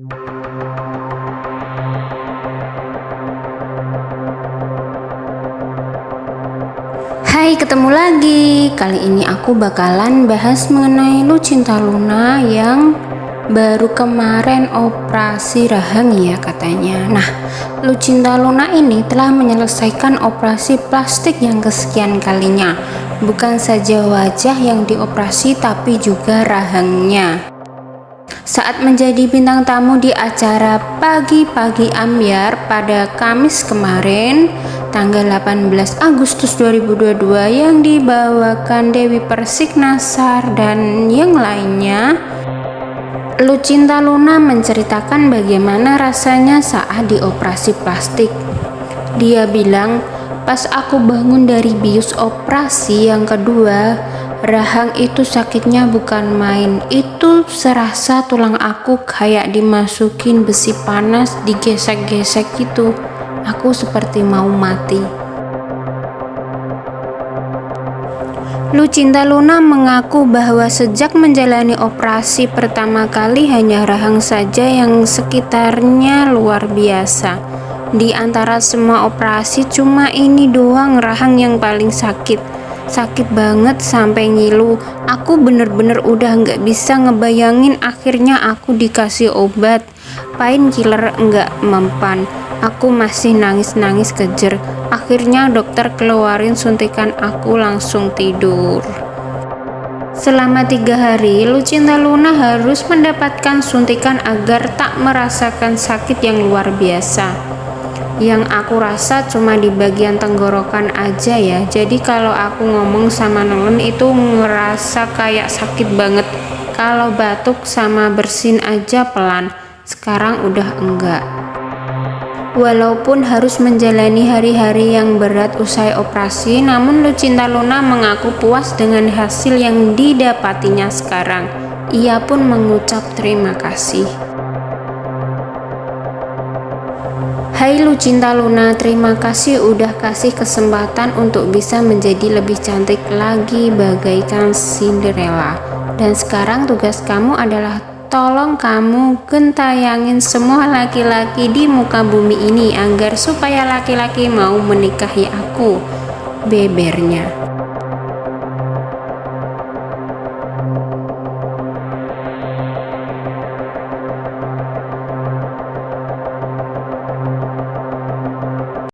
Hai, ketemu lagi. Kali ini aku bakalan bahas mengenai Lucinta Luna yang baru kemarin operasi rahang ya katanya. Nah, Lucinta Luna ini telah menyelesaikan operasi plastik yang kesekian kalinya. Bukan saja wajah yang dioperasi tapi juga rahangnya. Saat menjadi bintang tamu di acara Pagi-Pagi Ambiar pada Kamis kemarin, tanggal 18 Agustus 2022 yang dibawakan Dewi Persik Nasar dan yang lainnya Lucinta Luna menceritakan bagaimana rasanya saat dioperasi plastik. Dia bilang pas aku bangun dari bius operasi yang kedua rahang itu sakitnya bukan main itu serasa tulang aku kayak dimasukin besi panas digesek-gesek gitu Aku seperti mau mati. Lucinta Luna mengaku bahwa sejak menjalani operasi pertama kali hanya rahang saja yang sekitarnya luar biasa. Di antara semua operasi cuma ini doang rahang yang paling sakit. Sakit banget sampai ngilu. Aku bener-bener udah nggak bisa ngebayangin akhirnya aku dikasih obat. Painkiller nggak mempan Aku masih nangis-nangis kejer. Akhirnya dokter keluarin suntikan aku langsung tidur. Selama tiga hari, Lucinta Luna harus mendapatkan suntikan agar tak merasakan sakit yang luar biasa. Yang aku rasa cuma di bagian tenggorokan aja ya. Jadi kalau aku ngomong sama Nolan itu ngerasa kayak sakit banget. Kalau batuk sama bersin aja pelan. Sekarang udah enggak. Walaupun harus menjalani hari-hari yang berat usai operasi, namun Lucinta Luna mengaku puas dengan hasil yang didapatinya sekarang. Ia pun mengucap terima kasih. Hai Lucinta Luna, terima kasih udah kasih kesempatan untuk bisa menjadi lebih cantik lagi bagaikan Cinderella. Dan sekarang tugas kamu adalah Tolong kamu gentayangin semua laki-laki di muka bumi ini agar supaya laki-laki mau menikahi aku. Bebernya.